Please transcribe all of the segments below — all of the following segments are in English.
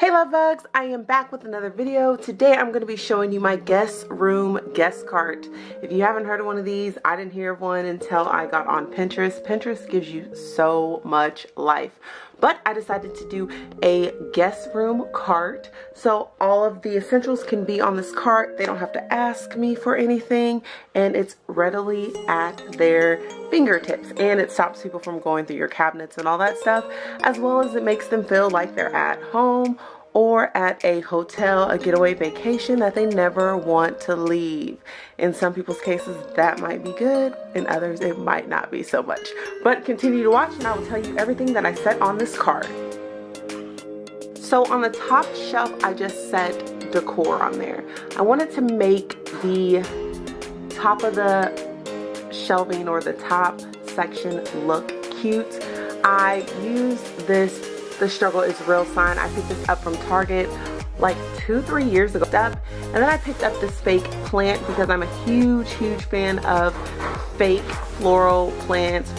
Hey love bugs, I am back with another video. Today I'm going to be showing you my guest room guest cart. If you haven't heard of one of these, I didn't hear of one until I got on Pinterest. Pinterest gives you so much life. But I decided to do a guest room cart. So all of the essentials can be on this cart. They don't have to ask me for anything. And it's readily at their fingertips. And it stops people from going through your cabinets and all that stuff. As well as it makes them feel like they're at home or at a hotel, a getaway vacation that they never want to leave. In some people's cases, that might be good. In others, it might not be so much. But continue to watch and I will tell you everything that I set on this card. So on the top shelf, I just set decor on there. I wanted to make the top of the shelving or the top section look cute. I used this the Struggle is Real sign. I picked this up from Target like two, three years ago. And then I picked up this fake plant because I'm a huge, huge fan of fake floral plants,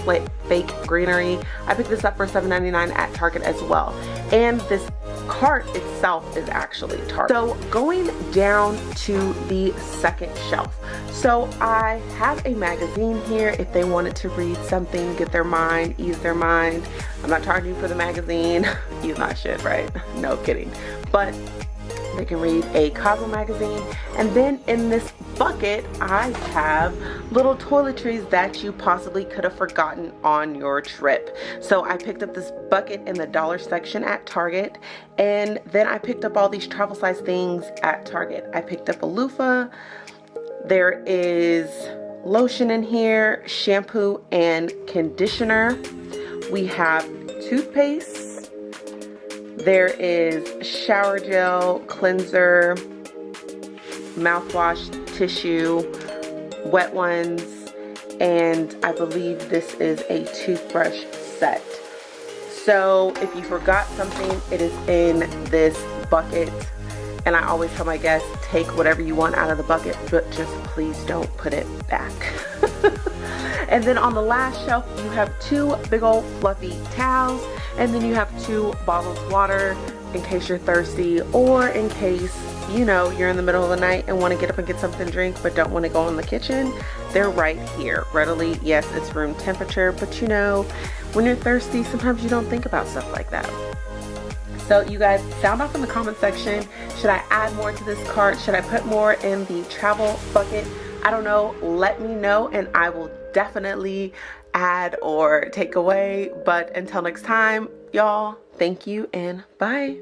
fake greenery. I picked this up for $7.99 at Target as well. And this cart itself is actually Target. So going down to the second shelf. So I have a magazine here if they wanted to read something, get their mind, ease their mind. I'm not charging for the magazine. Use my shit, right? No kidding. But they can read a Cosmo magazine. And then in this bucket, I have little toiletries that you possibly could have forgotten on your trip. So I picked up this bucket in the dollar section at Target. And then I picked up all these travel size things at Target. I picked up a loofah. There is lotion in here, shampoo and conditioner. We have toothpaste there is shower gel, cleanser, mouthwash, tissue, wet ones, and I believe this is a toothbrush set. So if you forgot something, it is in this bucket. And I always tell my guests, take whatever you want out of the bucket, but just please don't put it back. and then on the last shelf, you have two big old fluffy towels. And then you have two bottles of water in case you're thirsty or in case you know you're in the middle of the night and want to get up and get something to drink but don't want to go in the kitchen they're right here readily yes it's room temperature but you know when you're thirsty sometimes you don't think about stuff like that so you guys, sound off in the comment section. Should I add more to this cart? Should I put more in the travel bucket? I don't know. Let me know and I will definitely add or take away. But until next time, y'all, thank you and bye.